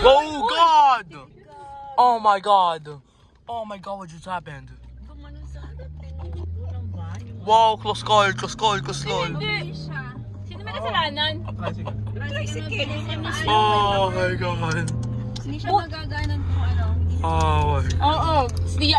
Oh God! Oh my God! Oh my God, what just happened? Wow, close call, close call, close call. Oh my God. Oh my Oo, oh, hindi